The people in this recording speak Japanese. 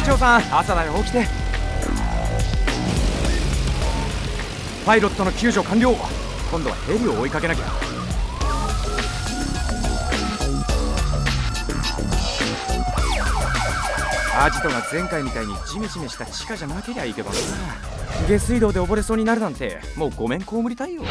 機長さん朝だよ起きて。パイロットの救助完了。今度はヘリを追いかけなきゃ。アジトが前回みたいにジメジメした地下じゃなけりゃいいけどな。下水道で溺れそうになるなんてもうごめん被りたいよ。